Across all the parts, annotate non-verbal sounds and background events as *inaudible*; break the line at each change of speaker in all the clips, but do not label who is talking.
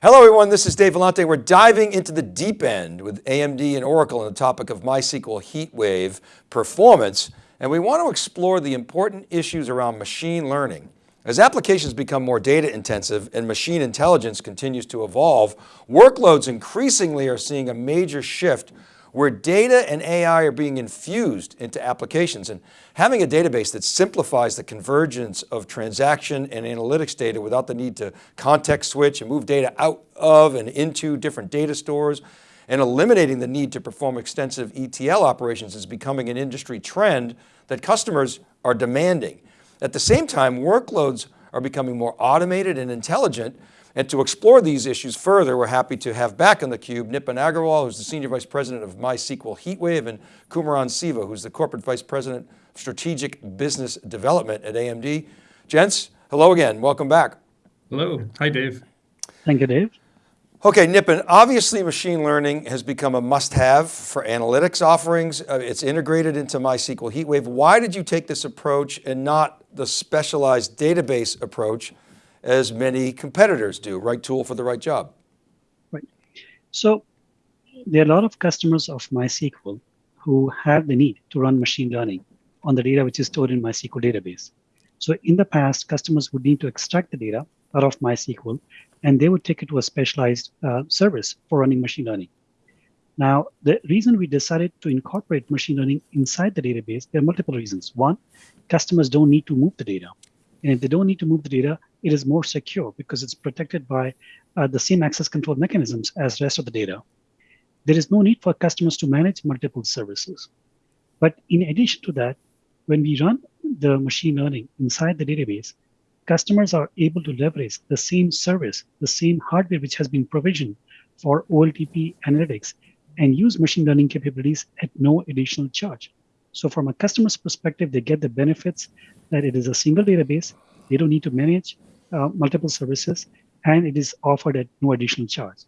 Hello everyone, this is Dave Vellante. We're diving into the deep end with AMD and Oracle on the topic of MySQL HeatWave performance. And we want to explore the important issues around machine learning. As applications become more data intensive and machine intelligence continues to evolve, workloads increasingly are seeing a major shift where data and AI are being infused into applications and having a database that simplifies the convergence of transaction and analytics data without the need to context switch and move data out of and into different data stores and eliminating the need to perform extensive ETL operations is becoming an industry trend that customers are demanding. At the same time, workloads are becoming more automated and intelligent and to explore these issues further, we're happy to have back on theCUBE Nipun Agarwal, who's the Senior Vice President of MySQL HeatWave, and Kumaran Siva, who's the Corporate Vice President of Strategic Business Development at AMD. Gents, hello again, welcome back.
Hello, hi Dave.
Thank you, Dave.
Okay, Nipun, obviously machine learning has become a must-have for analytics offerings. Uh, it's integrated into MySQL HeatWave. Why did you take this approach and not the specialized database approach as many competitors do, right tool for the right job.
Right. So there are a lot of customers of MySQL who have the need to run machine learning on the data which is stored in MySQL database. So in the past, customers would need to extract the data out of MySQL, and they would take it to a specialized uh, service for running machine learning. Now, the reason we decided to incorporate machine learning inside the database, there are multiple reasons. One, customers don't need to move the data. And if they don't need to move the data, it is more secure because it's protected by uh, the same access control mechanisms as the rest of the data. There is no need for customers to manage multiple services. But in addition to that, when we run the machine learning inside the database, customers are able to leverage the same service, the same hardware which has been provisioned for OLTP analytics and use machine learning capabilities at no additional charge. So from a customer's perspective, they get the benefits that it is a single database. They don't need to manage uh, multiple services, and it is offered at no additional charge.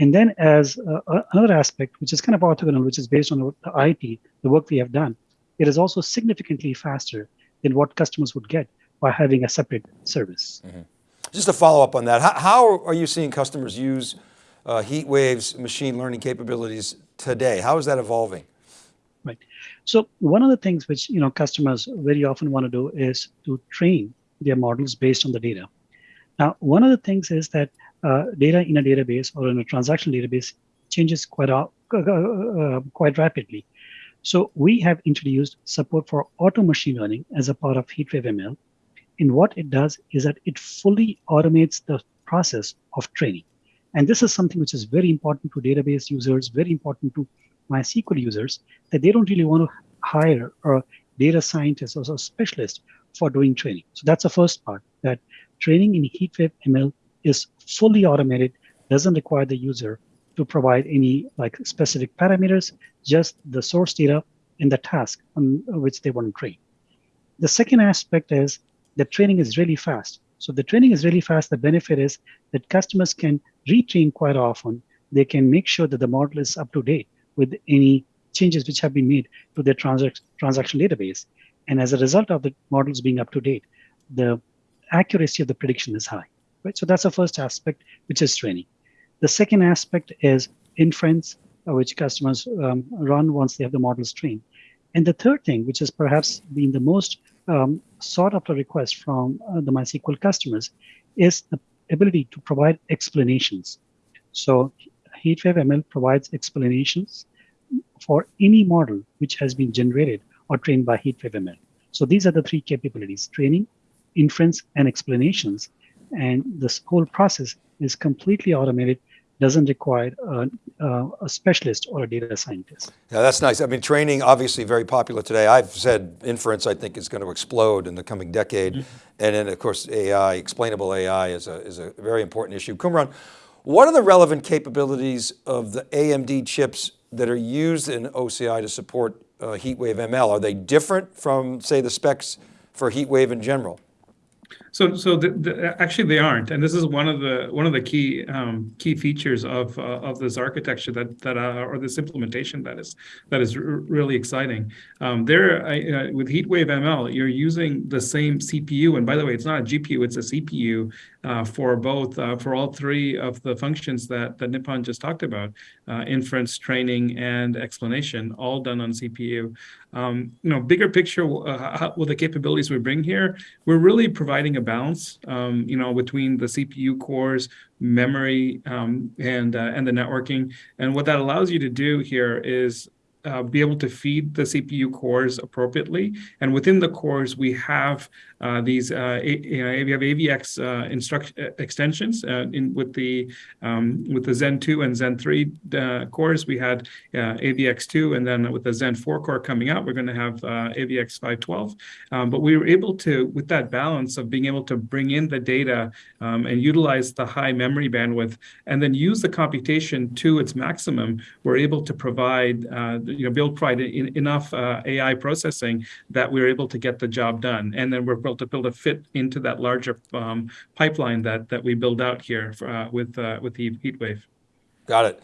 And then as uh, another aspect, which is kind of orthogonal, which is based on the IT, the work we have done, it is also significantly faster than what customers would get by having a separate service. Mm -hmm.
Just to follow up on that, how, how are you seeing customers use uh, HeatWave's machine learning capabilities today? How is that evolving?
Right. So one of the things which you know customers very often want to do is to train their models based on the data. Now, one of the things is that uh, data in a database or in a transaction database changes quite uh, uh, quite rapidly. So we have introduced support for auto machine learning as a part of HeatWave ML. And what it does is that it fully automates the process of training. And this is something which is very important to database users, very important to MySQL users, that they don't really want to hire a data scientist or a specialist for doing training. So that's the first part, that training in HeatWave ML is fully automated, doesn't require the user to provide any like specific parameters, just the source data and the task on which they want to train. The second aspect is that training is really fast. So the training is really fast. The benefit is that customers can retrain quite often. They can make sure that the model is up to date with any changes which have been made to their transac transaction database. And as a result of the models being up to date, the accuracy of the prediction is high. Right? So that's the first aspect, which is training. The second aspect is inference, uh, which customers um, run once they have the models trained. And the third thing, which has perhaps been the most um, sought after request from uh, the MySQL customers, is the ability to provide explanations. So HeatWave ML provides explanations for any model which has been generated or trained by HeatWave ML. So these are the three capabilities, training, inference, and explanations. And this whole process is completely automated, doesn't require a, a, a, specialist or a data scientist.
Yeah, that's nice. I mean, training obviously very popular today. I've said inference I think is going to explode in the coming decade. Mm -hmm. And then of course AI, explainable AI is a, is a very important issue. Kumaran, what are the relevant capabilities of the AMD chips that are used in OCI to support uh, HeatWave ML? Are they different from say the specs for HeatWave in general?
So, so the, the, actually they aren't, and this is one of the one of the key um, key features of uh, of this architecture that that uh, or this implementation that is that is really exciting. Um, there, uh, with HeatWave ML, you're using the same CPU, and by the way, it's not a GPU; it's a CPU uh, for both uh, for all three of the functions that that Nipun just talked about: uh, inference, training, and explanation, all done on CPU. Um, you know, bigger picture uh, how, with the capabilities we bring here, we're really providing a balance, um, you know, between the CPU cores, memory, um, and uh, and the networking. And what that allows you to do here is uh, be able to feed the CPU cores appropriately. And within the cores, we have uh, these uh, you know, we have AVX uh, instruction uh, extensions uh, in with the um, with the Zen 2 and Zen 3 cores. We had AVX 2, and then with the Zen 4 core coming out, we're going to have AVX 512. Um, but we were able to, with that balance of being able to bring in the data um, and utilize the high memory bandwidth, and then use the computation to its maximum, we're able to provide you know, build provide in, enough AI processing that we're able to get the job done. And then we're able to build a fit into that larger um, pipeline that that we build out here for, uh, with uh, with the HeatWave.
Got it.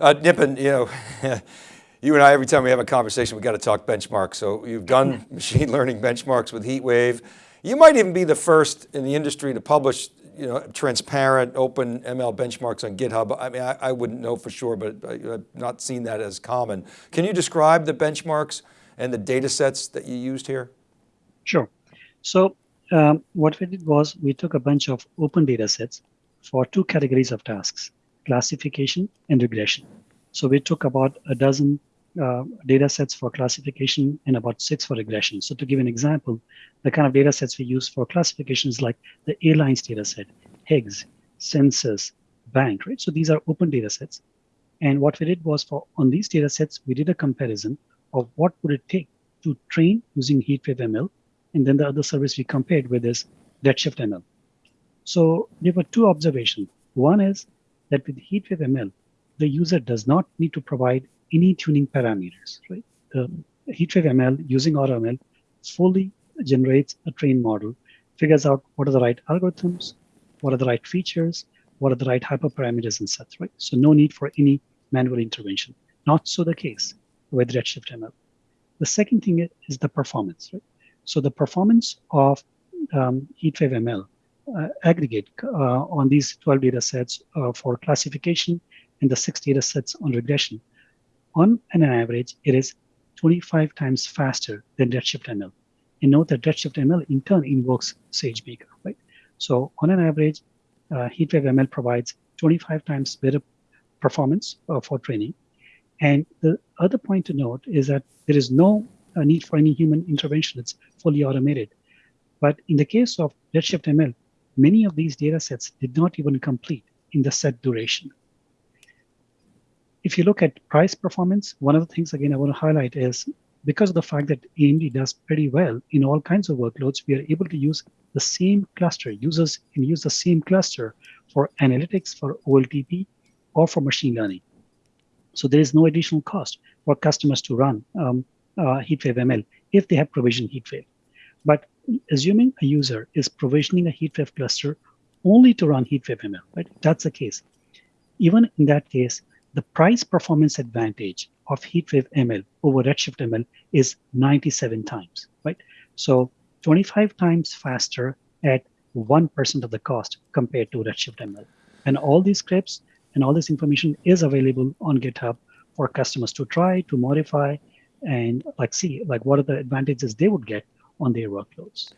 Uh, Nipun, you know, *laughs* you and I, every time we have a conversation, we got to talk benchmarks. So you've done *laughs* machine learning benchmarks with HeatWave. You might even be the first in the industry to publish you know, transparent, open ML benchmarks on GitHub. I mean, I, I wouldn't know for sure, but I, have not seen that as common. Can you describe the benchmarks and the data sets that you used here?
Sure. So um, what we did was we took a bunch of open data sets for two categories of tasks, classification and regression. So we took about a dozen uh, data sets for classification and about six for regression. So to give an example, the kind of data sets we use for classification is like the airlines data set, Higgs, census, bank, right? So these are open data sets. And what we did was for on these data sets, we did a comparison of what would it take to train using HeatWave ML and then the other service we compared with is Redshift ML. So there were two observations. One is that with HeatWave ML, the user does not need to provide any tuning parameters, right? The HeatWave ML using AutoML fully generates a trained model, figures out what are the right algorithms, what are the right features, what are the right hyperparameters and such, right? So no need for any manual intervention. Not so the case with Redshift ML. The second thing is the performance, right? So the performance of um, HeatWave ML uh, aggregate uh, on these 12 data sets uh, for classification and the six data sets on regression, on an average, it is 25 times faster than Redshift ML. And note that Redshift ML in turn invokes SageMaker, right? So on an average, uh, HeatWave ML provides 25 times better performance uh, for training. And the other point to note is that there is no a need for any human intervention. It's fully automated. But in the case of Redshift ML, many of these data sets did not even complete in the set duration. If you look at price performance, one of the things again I want to highlight is because of the fact that AMD does pretty well in all kinds of workloads, we are able to use the same cluster. Users can use the same cluster for analytics, for OLTP, or for machine learning. So there is no additional cost for customers to run um, uh, HeatWave ML if they have provisioned HeatWave. But assuming a user is provisioning a HeatWave cluster only to run HeatWave ML, right? That's the case. Even in that case, the price performance advantage of HeatWave ML over Redshift ML is 97 times, right? So 25 times faster at 1% of the cost compared to Redshift ML. And all these scripts and all this information is available on GitHub for customers to try, to modify, and like see like what are the advantages they would get on their workloads.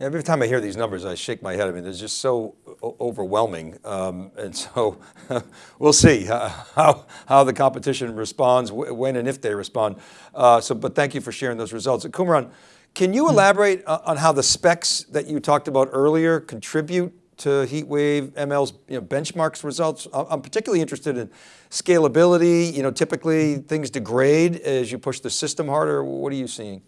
Every time I hear these numbers, I shake my head. I mean, they're just so overwhelming. Um, and so *laughs* we'll see how, how the competition responds, when and if they respond. Uh, so, but thank you for sharing those results. Kumaran, can you hmm. elaborate on how the specs that you talked about earlier contribute to HeatWave ML's you know, benchmarks results? I'm particularly interested in scalability. You know, typically things degrade as you push the system harder. What are you seeing?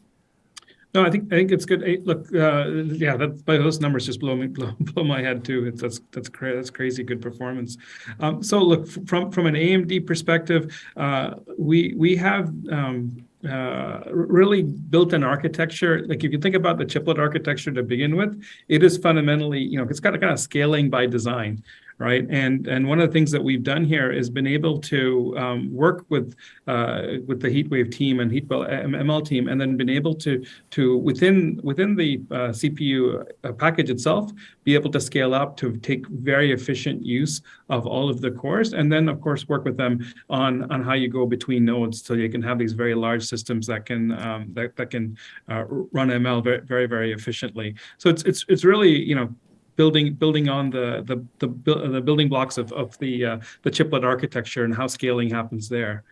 No, I think I think it's good. Look, uh, yeah, that those numbers just blow me *laughs* blow, blow my head too. That's that's cra that's crazy good performance. Um, so look from from an AMD perspective, uh, we we have um, uh, really built an architecture. Like if you think about the chiplet architecture to begin with, it is fundamentally, you know, it's got a kind of scaling by design, right? And and one of the things that we've done here is been able to um, work with uh, with the HeatWave team and HeatWave ML team, and then been able to to within within the uh, CPU uh, package itself be able to scale up to take very efficient use of all of the cores, and then of course work with them on on how you go between nodes so you can have these very large systems that can um, that that can uh, run ML very very very efficiently. So it's it's it's really you know building building on the the the, the building blocks of of the uh, the chiplet architecture and how scaling happens there.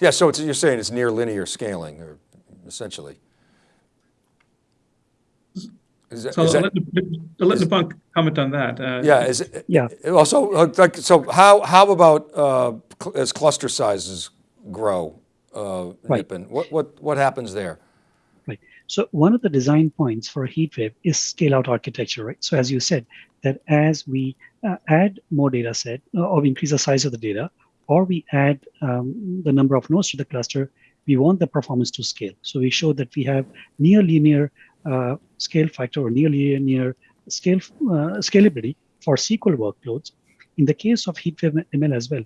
Yeah, so you're saying it's near linear scaling, or essentially.
Is that, so is I'll, that, let, Nipun comment on that. Uh,
yeah, is it,
yeah.
Also, like, so how how about uh, as cluster sizes grow, uh, right. Nipun, what what what happens there?
So one of the design points for a HeatWave is scale out architecture, right? So as you said, that as we uh, add more data set uh, or increase the size of the data, or we add um, the number of nodes to the cluster, we want the performance to scale. So we show that we have near linear uh, scale factor or near linear scale uh, scalability for SQL workloads. In the case of HeatWave ML as well,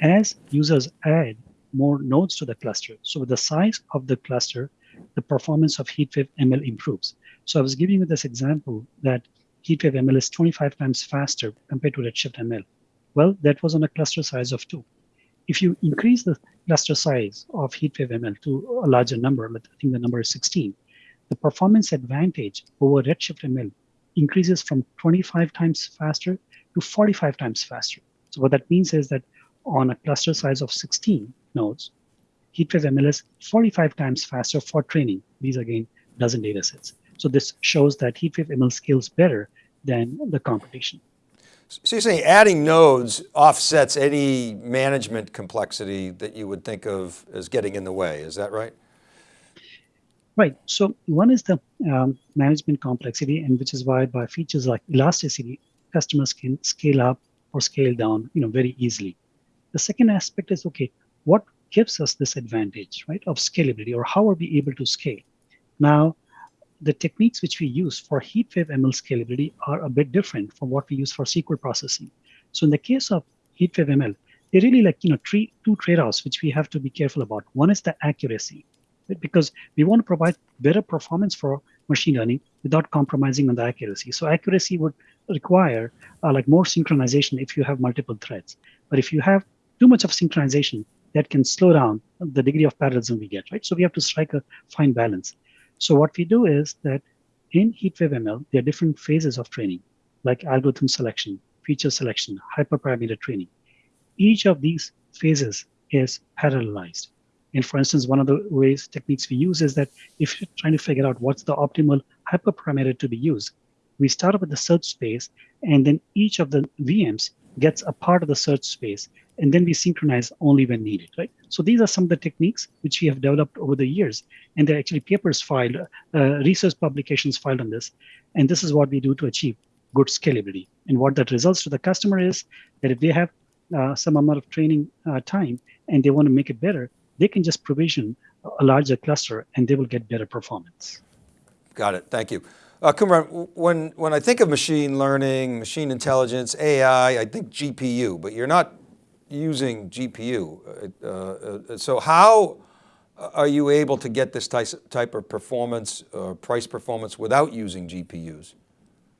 as users add more nodes to the cluster, so the size of the cluster the performance of HeatWave ML improves. So I was giving you this example that HeatWave ML is 25 times faster compared to Redshift ML. Well, that was on a cluster size of two. If you increase the cluster size of HeatWave ML to a larger number, I think the number is 16, the performance advantage over Redshift ML increases from 25 times faster to 45 times faster. So what that means is that on a cluster size of 16 nodes, HeatWave ML is 45 times faster for training. These again, dozen data sets. So this shows that HeatWave ML scales better than the competition.
So you're saying adding nodes offsets any management complexity that you would think of as getting in the way, is that right?
Right, so one is the um, management complexity and which is why by features like elasticity, customers can scale up or scale down you know, very easily. The second aspect is, okay, what gives us this advantage, right, of scalability, or how are we able to scale? Now, the techniques which we use for HeatWave ML scalability are a bit different from what we use for SQL processing. So in the case of HeatWave ML, they really like you know three, two trade-offs which we have to be careful about. One is the accuracy, right? because we want to provide better performance for machine learning without compromising on the accuracy. So accuracy would require uh, like more synchronization if you have multiple threads. But if you have too much of synchronization, that can slow down the degree of parallelism we get, right? So we have to strike a fine balance. So what we do is that in HeatWave ML, there are different phases of training, like algorithm selection, feature selection, hyperparameter training. Each of these phases is parallelized. And for instance, one of the ways techniques we use is that if you're trying to figure out what's the optimal hyperparameter to be used, we start up with the search space, and then each of the VMs gets a part of the search space and then we synchronize only when needed, right? So these are some of the techniques which we have developed over the years, and there are actually papers filed, uh, research publications filed on this, and this is what we do to achieve good scalability. And what that results to the customer is that if they have uh, some amount of training uh, time and they want to make it better, they can just provision a larger cluster and they will get better performance.
Got it, thank you. Uh, Kumaran, when, when I think of machine learning, machine intelligence, AI, I think GPU, but you're not using GPU. Uh, uh, so how are you able to get this type of performance or price performance without using GPUs?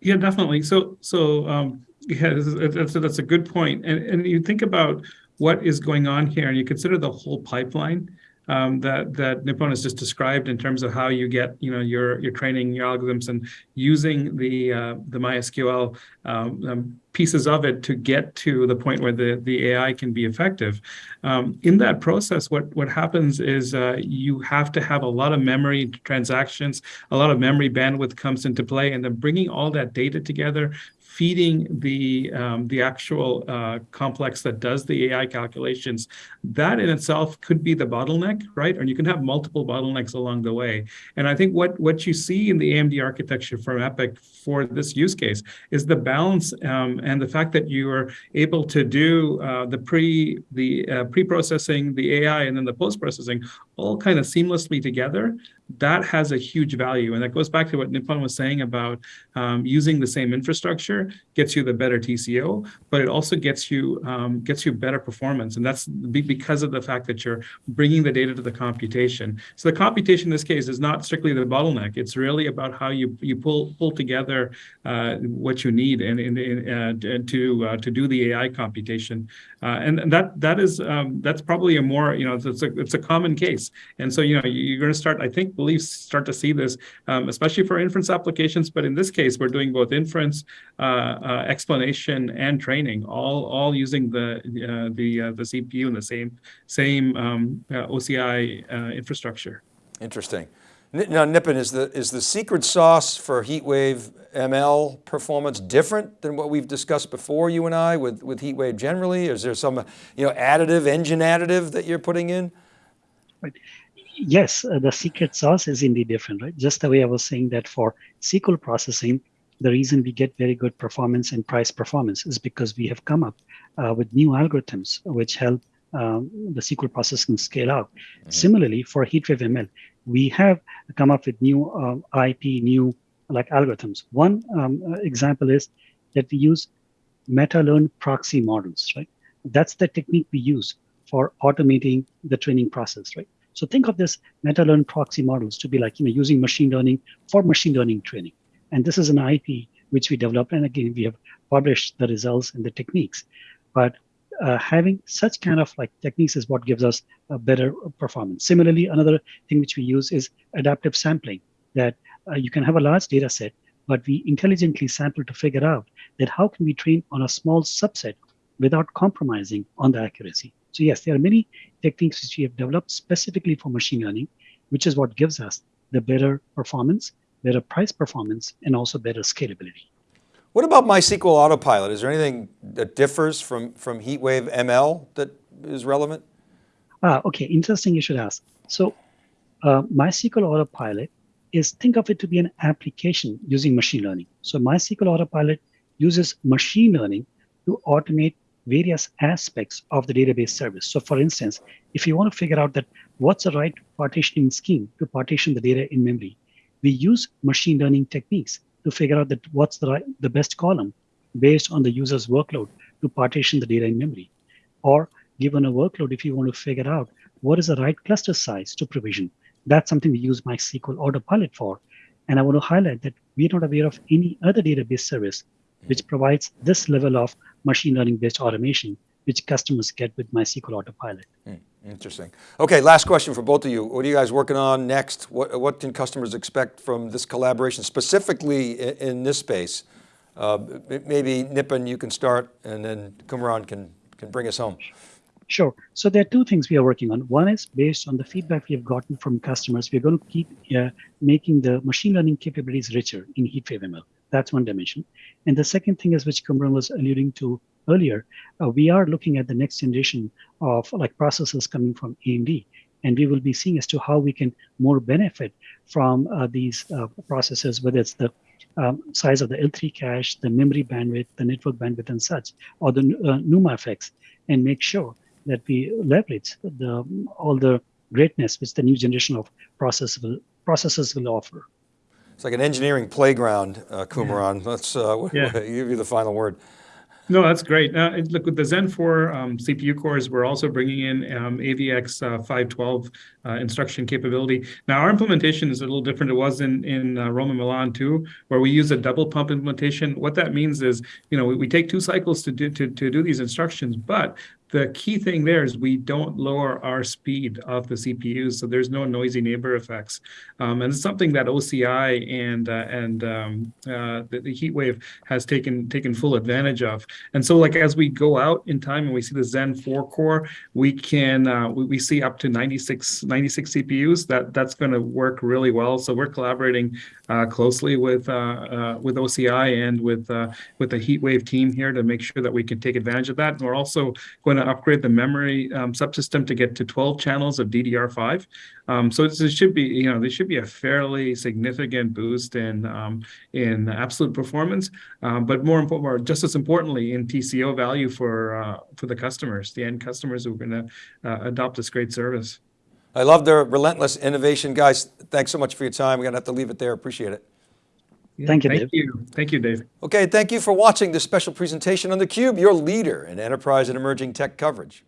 Yeah, definitely. So, so um, yeah, that's, that's a good point. And, and you think about what is going on here and you consider the whole pipeline um, that that Nipun has just described in terms of how you get you know your your training your algorithms and using the uh, the MySQL um, um, pieces of it to get to the point where the the AI can be effective. Um, in that process, what what happens is uh, you have to have a lot of memory transactions, a lot of memory bandwidth comes into play, and then bringing all that data together, feeding the um, the actual uh, complex that does the AI calculations, that in itself could be the bottleneck, right? And you can have multiple bottlenecks along the way. And I think what what you see in the AMD architecture from EPYC for this use case is the balance um, and the fact that you are able to do uh, the pre the uh, pre-processing, the AI, and then the post-processing all kind of seamlessly together that has a huge value. And that goes back to what Nipun was saying about um, using the same infrastructure gets you the better TCO, but it also gets you um, gets you better performance. And that's because of the fact that you're bringing the data to the computation. So the computation in this case is not strictly the bottleneck. It's really about how you you pull pull together uh, what you need and, and, and to uh, to do the AI computation. Uh, and that that is um, that's probably a more you know it's a it's a common case. And so you know you're going to start I think believe start to see this, um, especially for inference applications. But in this case, we're doing both inference, uh, uh, explanation, and training, all all using the uh, the uh, the CPU and the same same um, uh, OCI infrastructure.
Interesting. Now, Nipun, is the is the secret sauce for HeatWave ML performance different than what we've discussed before, you and I, with with HeatWave generally? Is there some you know additive, engine additive that you're putting in?
Right yes, uh, the secret sauce is indeed different, right? Just the way I was saying that for SQL processing, the reason we get very good performance and price performance is because we have come up uh, with new algorithms which help um, the SQL processing scale out. Mm-hmm. Similarly, for HeatWave ML, we have come up with new uh, IP, new like algorithms. One um, uh, example is that we use meta-learned proxy models, right? That's the technique we use for automating the training process, right? So think of this meta-learned proxy models to be like, you know, using machine learning for machine learning training. And this is an IP which we developed. And again, we have published the results and the techniques. But uh, having such kind of like techniques is what gives us a better performance. Similarly, another thing which we use is adaptive sampling that uh, you can have a large data set, but we intelligently sample to figure out that how can we train on a small subset without compromising on the accuracy. So yes, there are many techniques which we have developed specifically for machine learning, which is what gives us the better performance, better price performance, and also better scalability.
What about MySQL Autopilot? Is there anything that differs from, from HeatWave ML that is relevant?
Ah, okay, interesting you should ask. So uh, MySQL Autopilot is, think of it to be an application using machine learning. So MySQL Autopilot uses machine learning to automate various aspects of the database service. So for instance, if you want to figure out that what's the right partitioning scheme to partition the data in memory, we use machine learning techniques to figure out that what's the right, the best column based on the user's workload to partition the data in memory. Or given a workload, if you want to figure out what is the right cluster size to provision, that's something we use MySQL Autopilot for. And I want to highlight that we're not aware of any other database service which provides this level of machine learning based automation, which customers get with MySQL Autopilot.
Hmm, interesting. Okay, last question for both of you. What are you guys working on next? What, what can customers expect from this collaboration, specifically in, in this space? Uh, maybe Nipun, you can start and then Kumaran can, can bring us home.
Sure. So there are two things we are working on. One is based on the feedback we have gotten from customers. We're going to keep uh, making the machine learning capabilities richer in HeatWave ML. That's one dimension. And the second thing is, which Kumaran was alluding to earlier, uh, we are looking at the next generation of like processors coming from AMD. And we will be seeing as to how we can more benefit from uh, these uh, processors, whether it's the um, size of the L3 cache, the memory bandwidth, the network bandwidth and such, or the uh, NUMA effects, and make sure that we leverage the, all the greatness which the new generation of processors will, processors will offer.
It's like an engineering playground, uh, Kumaran. Let's uh, *laughs* yeah. *laughs* give you the final word.
No, that's great. Uh, look, with the Zen 4 um, CPU cores, we're also bringing in um, AVX uh, 512 uh, instruction capability. Now, our implementation is a little different. It was in, in uh, Roma Milan too, where we use a double pump implementation. What that means is, you know, we, we take two cycles to do, to, to do these instructions, but the key thing there is we don't lower our speed of the CPUs, so there's no noisy neighbor effects, um, and it's something that OCI and uh, and um, uh, the, the HeatWave has taken taken full advantage of. And so, like as we go out in time and we see the Zen 4 core, we can uh, we, we see up to 96 96 CPUs. That that's going to work really well. So we're collaborating uh, closely with uh, uh, with OCI and with with the HeatWave team here to make sure that we can take advantage of that. And we're also going to upgrade the memory um, subsystem to get to 12 channels of DDR5. Um, so it should be, you know, there should be a fairly significant boost in um, in absolute performance, um, but more important, just as importantly, in TCO value for uh, for the customers, the end customers who are going to uh, adopt this great service.
I love the relentless innovation. Guys, thanks so much for your time. We're going to have to leave it there. Appreciate it.
Thank you,
Thank
Dave.
you. Thank you, Dave.
Okay, thank you for watching this special presentation on theCUBE, your leader in enterprise and emerging tech coverage.